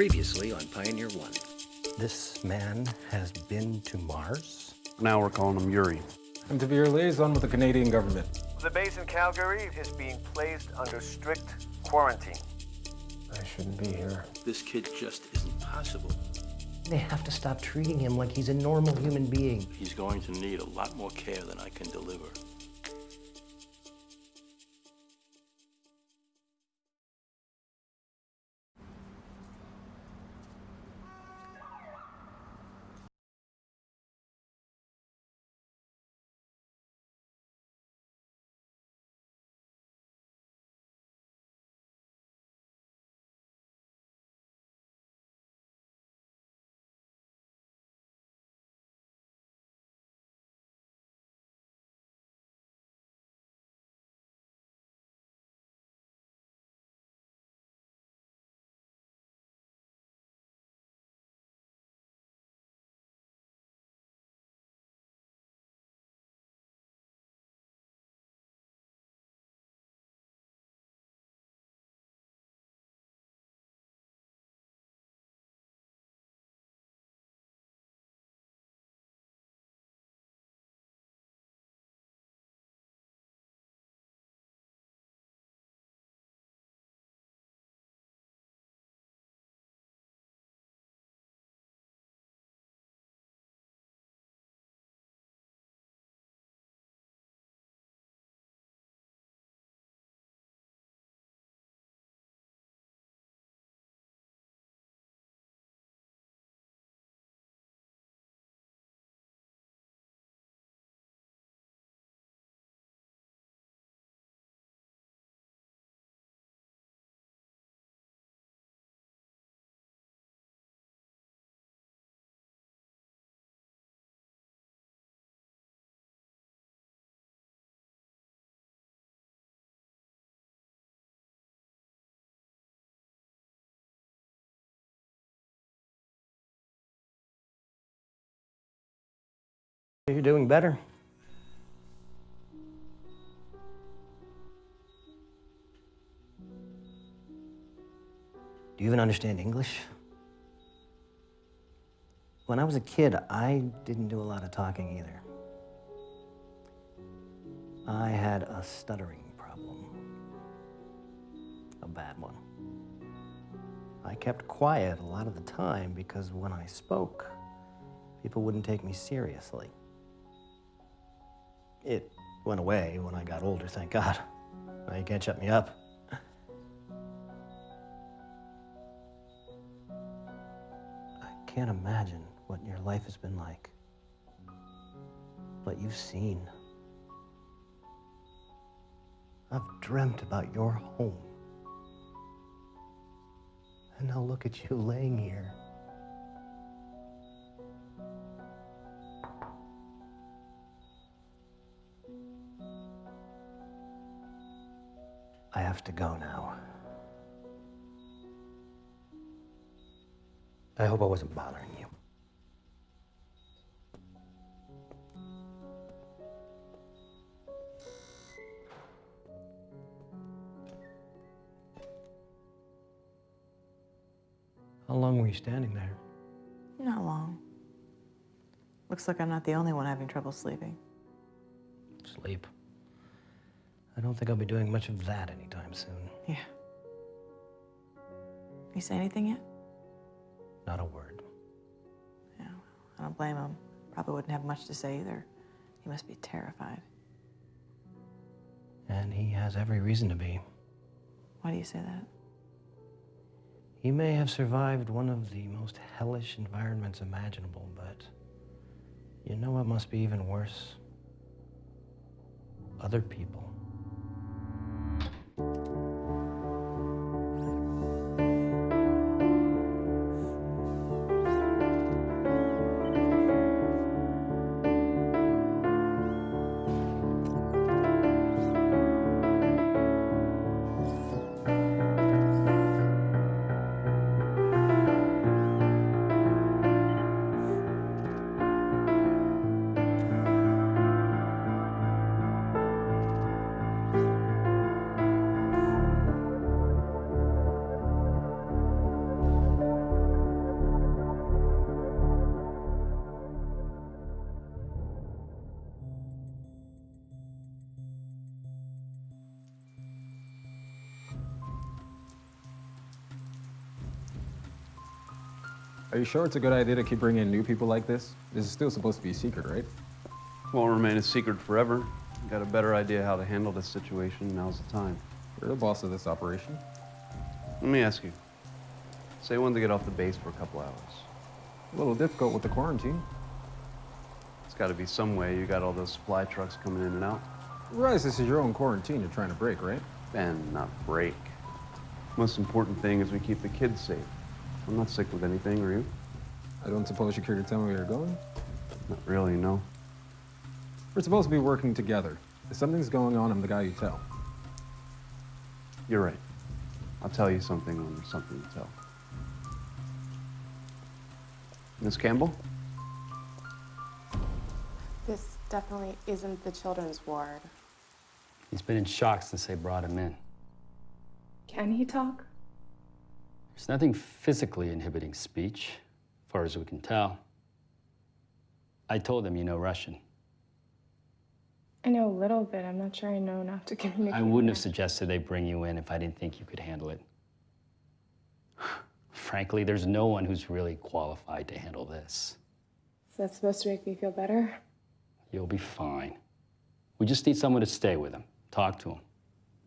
Previously on Pioneer One. This man has been to Mars? Now we're calling him Yuri. I'm to be your liaison with the Canadian government. The base in Calgary is being placed under strict quarantine. I shouldn't be here. This kid just isn't possible. They have to stop treating him like he's a normal human being. He's going to need a lot more care than I can deliver. You're doing better. Do you even understand English? When I was a kid, I didn't do a lot of talking either. I had a stuttering problem. A bad one. I kept quiet a lot of the time because when I spoke, people wouldn't take me seriously. It went away when I got older, thank God. Now you can't shut me up. I can't imagine what your life has been like. What you've seen. I've dreamt about your home. And now look at you laying here. I have to go now. I hope I wasn't bothering you. How long were you standing there? Not long. Looks like I'm not the only one having trouble sleeping. Sleep. I don't think I'll be doing much of that anytime soon. Yeah. You say anything yet? Not a word. Yeah, I don't blame him. Probably wouldn't have much to say either. He must be terrified. And he has every reason to be. Why do you say that? He may have survived one of the most hellish environments imaginable, but you know what must be even worse? Other people. You sure it's a good idea to keep bringing in new people like this? This is still supposed to be a secret, right? Won't remain a secret forever. Got a better idea how to handle this situation, now's the time. You're the boss of this operation. Let me ask you. Say you wanted to get off the base for a couple hours. A little difficult with the quarantine. It's got to be some way you got all those supply trucks coming in and out. Realize this is your own quarantine you're trying to break, right? And not break. Most important thing is we keep the kids safe. I'm not sick with anything, are you? I don't suppose you care to tell me where you're going? Not really, no. We're supposed to be working together. If something's going on, I'm the guy you tell. You're right. I'll tell you something when there's something to tell. Miss Campbell? This definitely isn't the children's ward. He's been in shock since they brought him in. Can he talk? There's nothing physically inhibiting speech, as far as we can tell. I told him you know Russian. I know a little bit. I'm not sure I know enough to communicate. I wouldn't have suggested they bring you in if I didn't think you could handle it. Frankly, there's no one who's really qualified to handle this. Is that supposed to make me feel better? You'll be fine. We just need someone to stay with him, talk to him.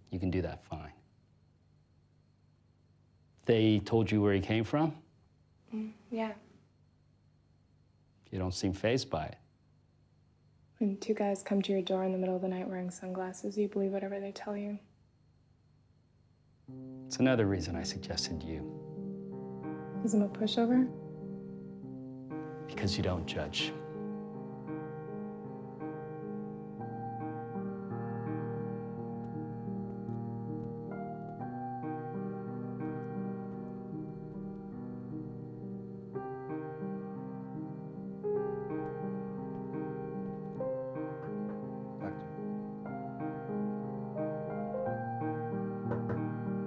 You can do that fine. They told you where he came from? Mm, yeah. You don't seem fazed by it. When two guys come to your door in the middle of the night wearing sunglasses, you believe whatever they tell you. It's another reason I suggested you, Is him a pushover? because you don't judge.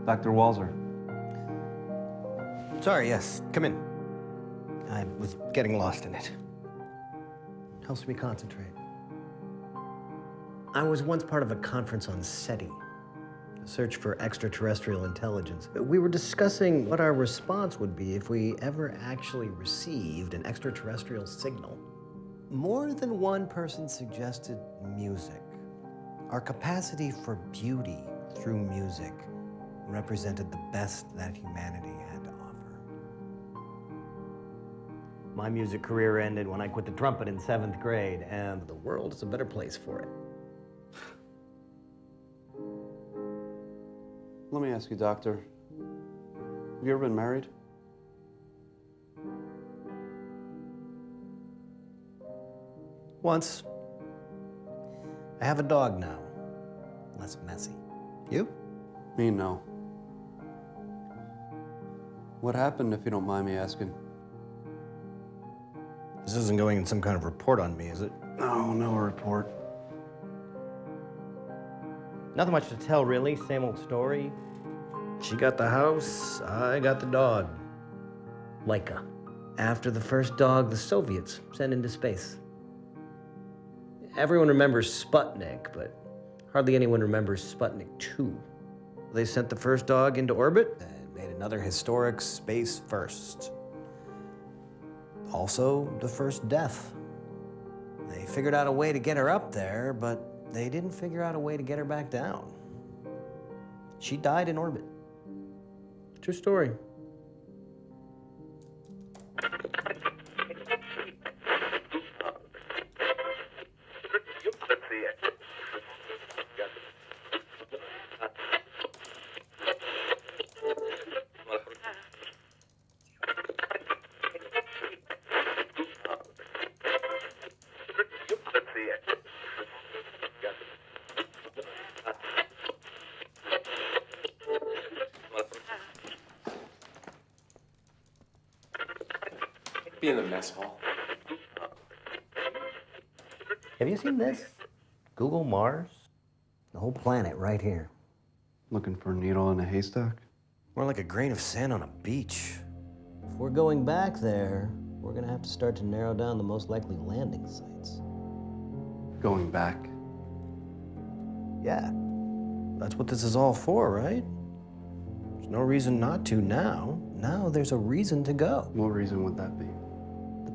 Dr. Walzer. Sorry, yes, come in. I was getting lost in it. Helps me concentrate. I was once part of a conference on SETI, the search for extraterrestrial intelligence. We were discussing what our response would be if we ever actually received an extraterrestrial signal. More than one person suggested music. Our capacity for beauty through music represented the best that humanity had to offer. My music career ended when I quit the trumpet in seventh grade, and the world is a better place for it. Let me ask you, Doctor. Have you ever been married? Once. I have a dog now. Less messy. You? Me, no. What happened, if you don't mind me asking? This isn't going in some kind of report on me, is it? No, no report. Nothing much to tell, really. Same old story. She got the house, I got the dog. Laika. After the first dog, the Soviets sent into space. Everyone remembers Sputnik, but hardly anyone remembers Sputnik 2. They sent the first dog into orbit and made another historic space first. Also, the first death. They figured out a way to get her up there, but they didn't figure out a way to get her back down. She died in orbit. True story. Be in the mess hall. Have you seen this? Google Mars? The whole planet right here. Looking for a needle in a haystack? More like a grain of sand on a beach. If we're going back there, we're gonna have to start to narrow down the most likely landing sites. Going back. Yeah. That's what this is all for, right? There's no reason not to now. now there's a reason to go. What reason would that be?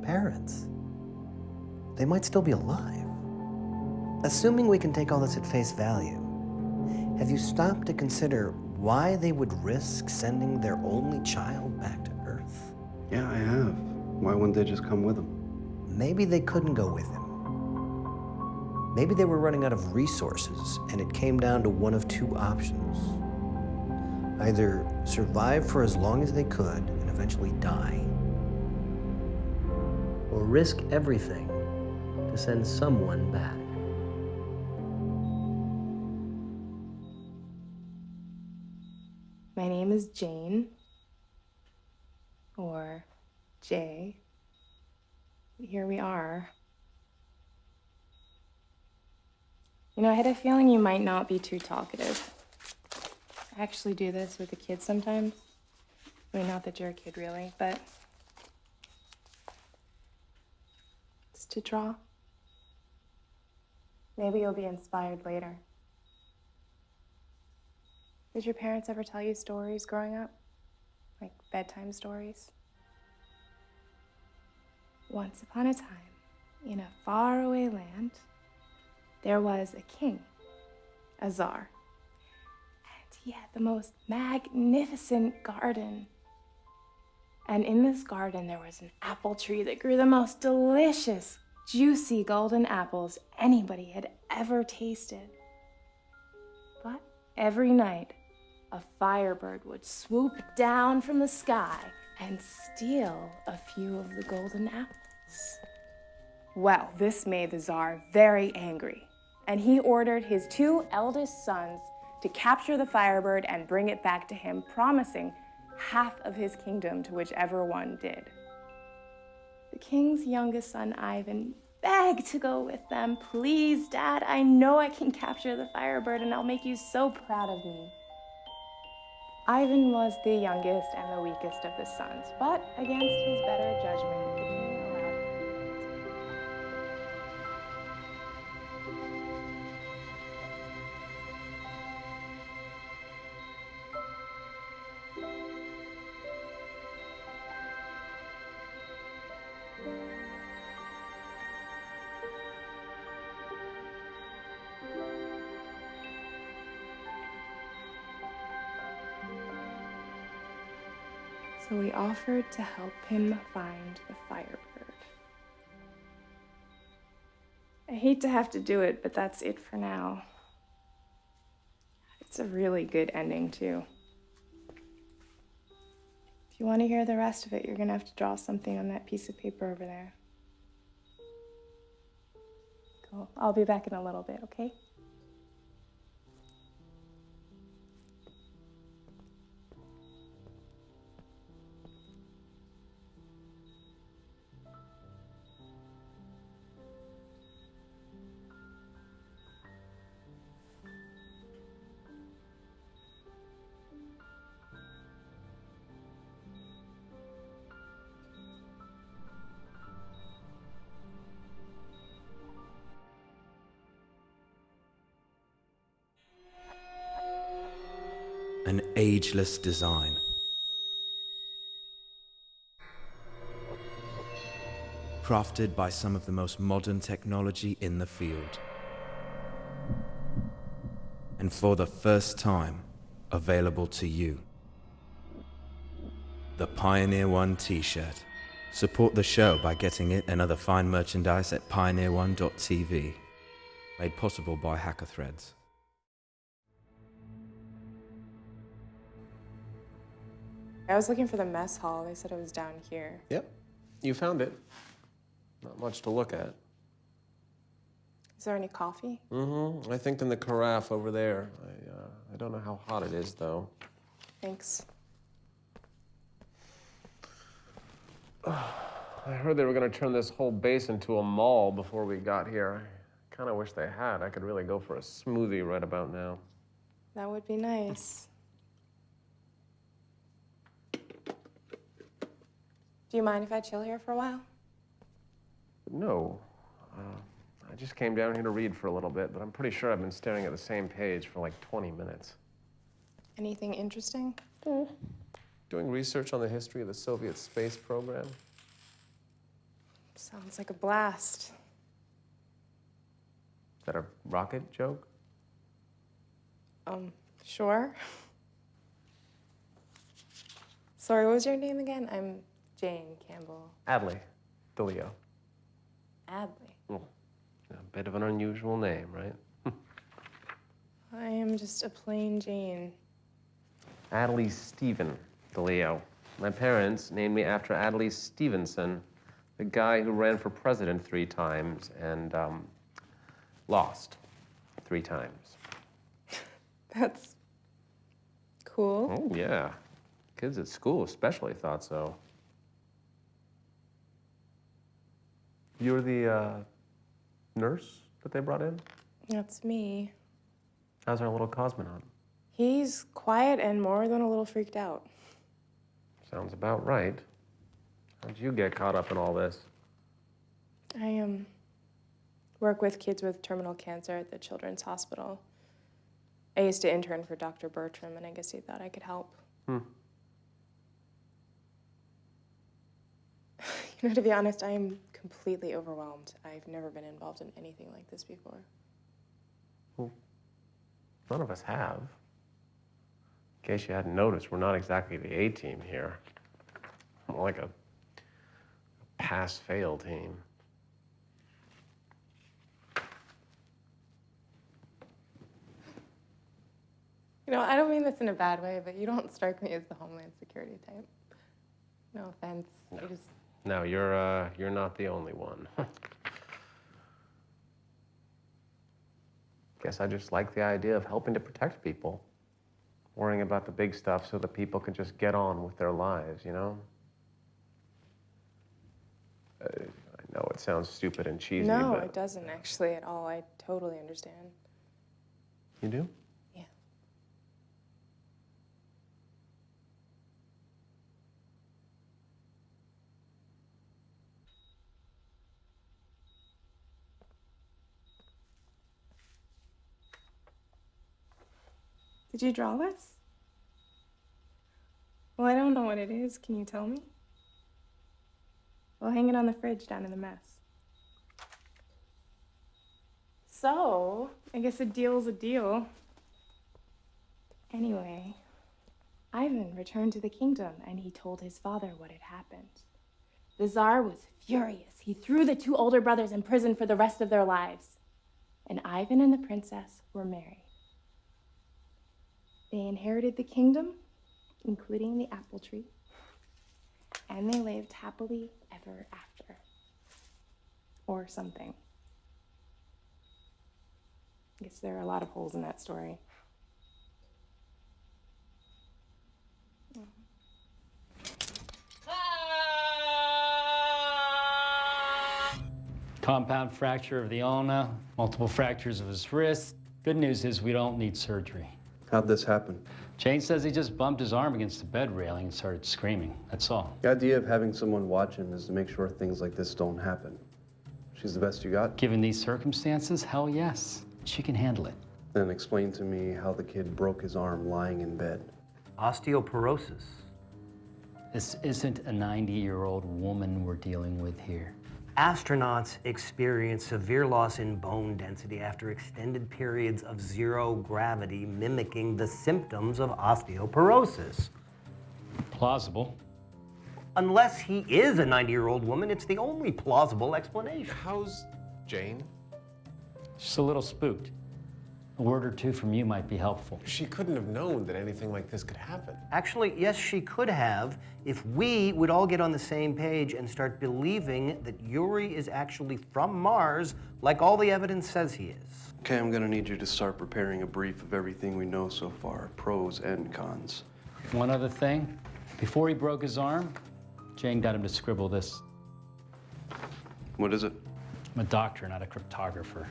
Parents. They might still be alive. Assuming we can take all this at face value, have you stopped to consider why they would risk sending their only child back to Earth? Yeah, I have. Why wouldn't they just come with them? Maybe they couldn't go with him. Maybe they were running out of resources and it came down to one of two options. Either survive for as long as they could and eventually die, or risk everything to send someone back. My name is Jane. Or Jay. Here we are. You know, I had a feeling you might not be too talkative. I actually do this with the kids sometimes. I mean, not that you're a kid, really, but. To draw. Maybe you'll be inspired later. Did your parents ever tell you stories growing up? Like bedtime stories? Once upon a time, in a faraway land, there was a king, a czar. And he had the most magnificent garden. And in this garden, there was an apple tree that grew the most delicious, juicy golden apples anybody had ever tasted. But every night, a firebird would swoop down from the sky and steal a few of the golden apples. Well, this made the Tsar very angry, and he ordered his two eldest sons to capture the firebird and bring it back to him, promising half of his kingdom to whichever one did. The king's youngest son, Ivan, begged to go with them. Please, Dad, I know I can capture the firebird and I'll make you so proud of me. Ivan was the youngest and the weakest of the sons, but against his better judgment, Offered to help him find the firebird. I hate to have to do it, but that's it for now. It's a really good ending, too. If you want to hear the rest of it, you're going to have to draw something on that piece of paper over there. Cool. I'll be back in a little bit, okay? Ageless design. Crafted by some of the most modern technology in the field. And for the first time, available to you. The Pioneer One t-shirt. Support the show by getting it and other fine merchandise at pioneerone.tv. Made possible by Hacker Threads. I was looking for the mess hall. They said it was down here. Yep. You found it. Not much to look at. Is there any coffee? Mm-hmm. I think in the carafe over there. I, uh, I don't know how hot it is, though. Thanks. I heard they were going to turn this whole base into a mall before we got here. I kind of wish they had. I could really go for a smoothie right about now. That would be nice. Do you mind if I chill here for a while? No. Uh, I just came down here to read for a little bit, but I'm pretty sure I've been staring at the same page for like 20 minutes. Anything interesting? doing research on the history of the Soviet space program? Sounds like a blast. Is that a rocket joke? Um, sure. Sorry, what was your name again? I'm Jane Campbell Adlai DeLeo. Adlai. Oh, a bit of an unusual name, right? I am just a plain Jane. Adlai Stephen DeLeo. My parents named me after Adlai Stevenson, the guy who ran for president three times and um, lost three times. That's cool. Oh, yeah. Kids at school especially thought so. You're the uh, nurse that they brought in? That's me. How's our little cosmonaut? He's quiet and more than a little freaked out. Sounds about right. How'd you get caught up in all this? I um work with kids with terminal cancer at the Children's Hospital. I used to intern for Dr. Bertram, and I guess he thought I could help. Hmm. Know, to be honest, I am completely overwhelmed. I've never been involved in anything like this before. Well, none of us have. In case you hadn't noticed, we're not exactly the A team here. More like a pass fail team. You know, I don't mean this in a bad way, but you don't strike me as the Homeland Security type. No offense. I just No, you're uh, you're not the only one. Guess I just like the idea of helping to protect people, worrying about the big stuff so that people can just get on with their lives, you know. Uh, I know it sounds stupid and cheesy, no, but it doesn't actually at all. I totally understand. you do. Did you draw this? Well, I don't know what it is. Can you tell me? We'll hang it on the fridge down in the mess. So, I guess a deal's a deal. Anyway, Ivan returned to the kingdom and he told his father what had happened. The Tsar was furious. He threw the two older brothers in prison for the rest of their lives. And Ivan and the princess were married. They inherited the kingdom, including the apple tree, and they lived happily ever after. Or something. I guess there are a lot of holes in that story. Compound fracture of the ulna, multiple fractures of his wrist. Good news is we don't need surgery. How'd this happen? Jane says he just bumped his arm against the bed railing and started screaming. That's all. The idea of having someone watch him is to make sure things like this don't happen. She's the best you got? Given these circumstances, hell yes. She can handle it. Then explain to me how the kid broke his arm lying in bed. Osteoporosis. This isn't a 90 year old woman we're dealing with here. Astronauts experience severe loss in bone density after extended periods of zero gravity, mimicking the symptoms of osteoporosis. Plausible. Unless he is a 90 year old woman, it's the only plausible explanation. How's Jane? Just a little spooked. A word or two from you might be helpful. She couldn't have known that anything like this could happen. Actually, yes, she could have if we would all get on the same page and start believing that Yuri is actually from Mars, like all the evidence says he is. Okay, I'm gonna need you to start preparing a brief of everything we know so far, pros and cons. One other thing. Before he broke his arm, Jane got him to scribble this. What is it? I'm a doctor, not a cryptographer.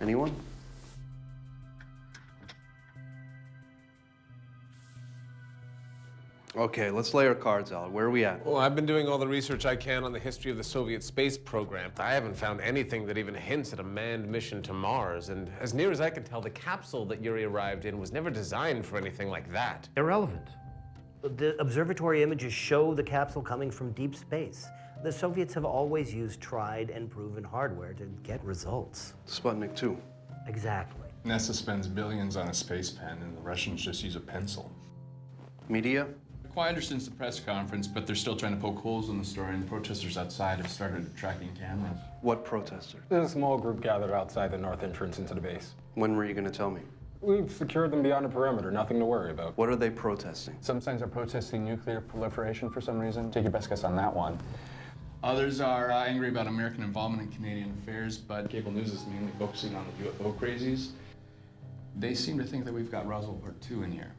Anyone? Okay, let's lay our cards out. Where are we at? Well, I've been doing all the research I can on the history of the Soviet space program. I haven't found anything that even hints at a manned mission to Mars. And as near as I can tell, the capsule that Yuri arrived in was never designed for anything like that. Irrelevant. The observatory images show the capsule coming from deep space. The Soviets have always used tried and proven hardware to get results. Sputnik 2. Exactly. NASA spends billions on a space pen, and the Russians just use a pencil. Media? Quite understands the press conference, but they're still trying to poke holes in the story, and the protesters outside have started tracking cameras. What protesters? There's a small group gathered outside the north entrance into the base. When were you going to tell me? We've secured them beyond the perimeter, nothing to worry about. What are they protesting? Some signs are protesting nuclear proliferation for some reason. Take your best guess on that one. Others are uh, angry about American involvement in Canadian affairs, but cable news is mainly focusing on the UFO crazies. They seem to think that we've got Roswell Part 2 in here.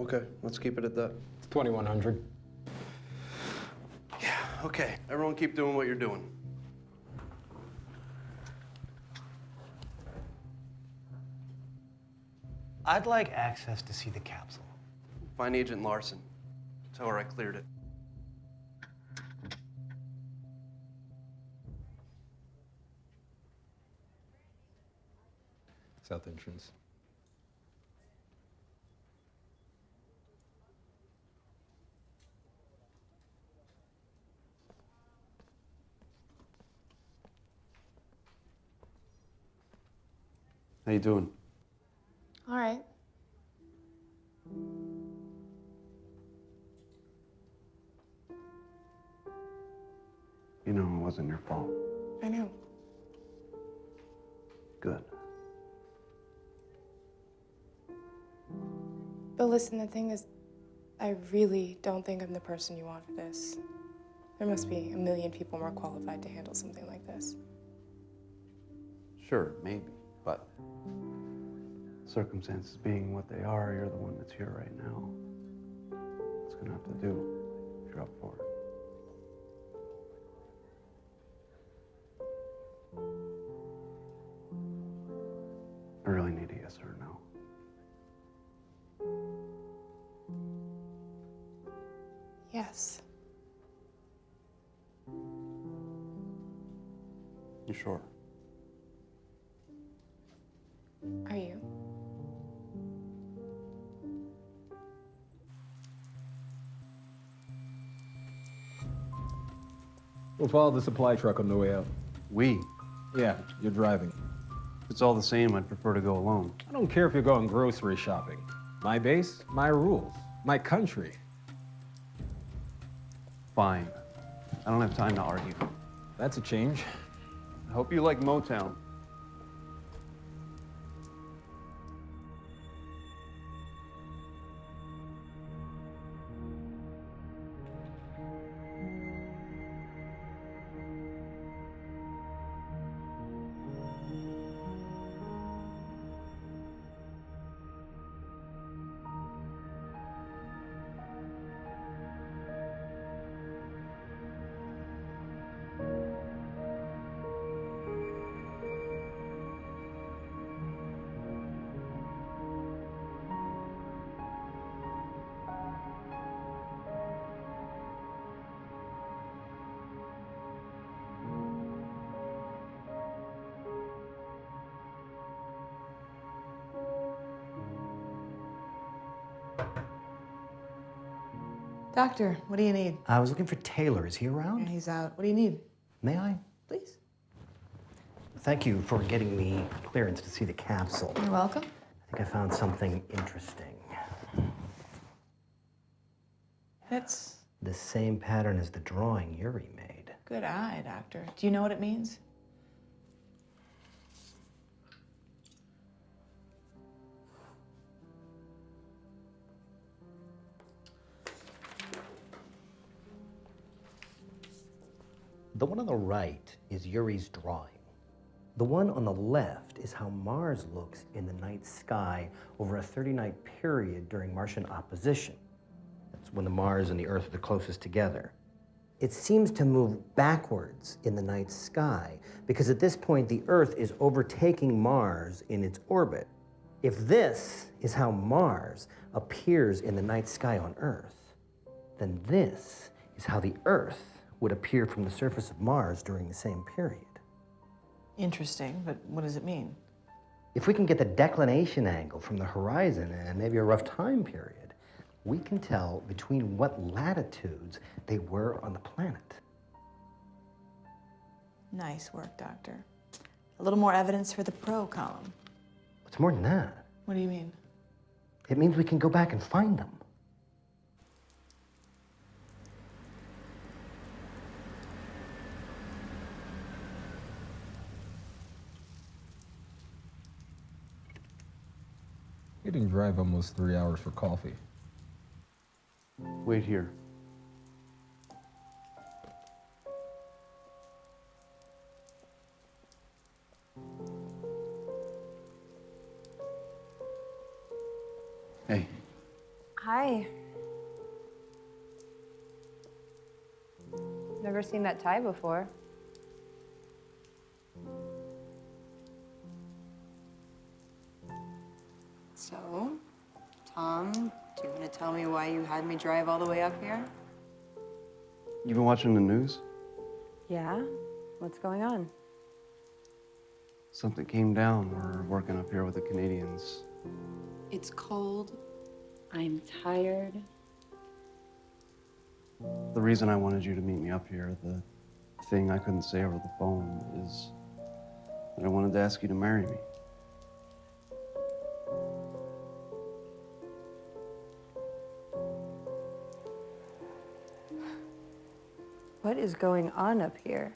Okay, let's keep it at that. 2100. Yeah, okay. Everyone keep doing what you're doing. I'd like access to see the capsule. Find Agent Larson. Tell her I cleared it. South entrance. How you doing? All right. You know it wasn't your fault. Listen, the thing is, I really don't think I'm the person you want for this. There must be a million people more qualified to handle something like this. Sure, maybe, but circumstances being what they are, you're the one that's here right now. It's gonna have to do if you're up for it. Yes. You sure? Are you? We'll follow the supply truck on the way out. We. Yeah, you're driving. If it's all the same, I'd prefer to go alone. I don't care if you're going grocery shopping. My base, my rules, my country. Fine. I don't have time to argue. That's a change. I hope you like Motown. Doctor, what do you need? I was looking for Taylor. Is he Yeah, around? he's out. What do you need? May I? Please. Thank you for getting me clearance to see the capsule. You're welcome. I think I found something interesting. That's The same pattern as the drawing Yuri made. good eye, Doctor. Do you know what it means? The one on the right is Yuri's drawing. The one on the left is how Mars looks in the night sky over a 30 night period during Martian opposition. That's when the Mars and the Earth are the closest together. It seems to move backwards in the night sky because at this point the Earth is overtaking Mars in its orbit. If this is how Mars appears in the night sky on Earth, then this is how the Earth would appear from the surface of Mars during the same period. Interesting, but what does it mean? If we can get the declination angle from the horizon and maybe a rough time period, we can tell between what latitudes they were on the planet. Nice work, Doctor. A little more evidence for the pro column. It's more than that. What do you mean? It means we can go back and find them. You didn't drive almost three hours for coffee. Wait here. Hey, Hi. Never seen that tie before. Tom, do you want to tell me why you had me drive all the way up here? You've been watching the news? Yeah? What's going on? Something came down. We're working up here with the Canadians. It's cold. I'm tired. The reason I wanted you to meet me up here, the thing I couldn't say over the phone, is that I wanted to ask you to marry me. What is going on up here?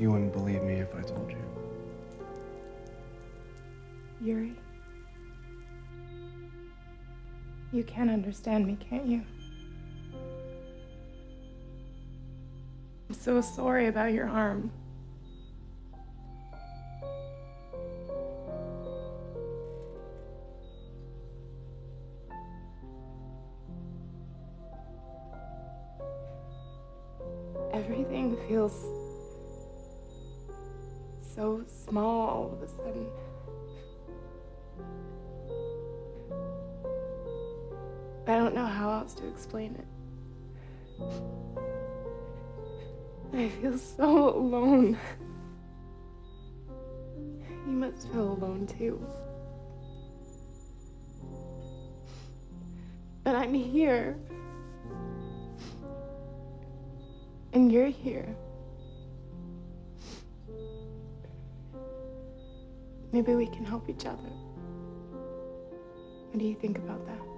You wouldn't believe me if I told you. Yuri. You can understand me, can't you? I'm so sorry about your arm. Everything feels so small all of a sudden. I don't know how else to explain it. I feel so alone. You must feel alone too. But I'm here. You're here. Maybe we can help each other. What do you think about that?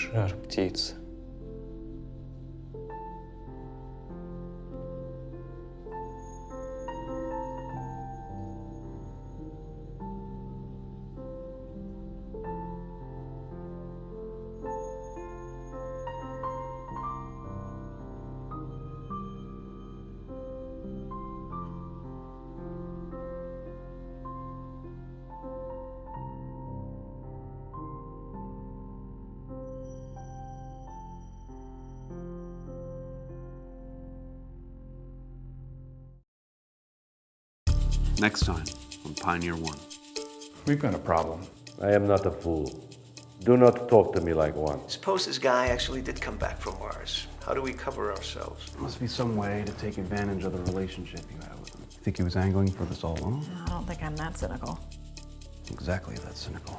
Жар птица. Next time on Pioneer One. We've got a problem. I am not a fool. Do not talk to me like one. Suppose this guy actually did come back from Mars. How do we cover ourselves? There must be some way to take advantage of the relationship you have with him. Think he was angling for this all along? I don't think I'm that cynical. Exactly that cynical.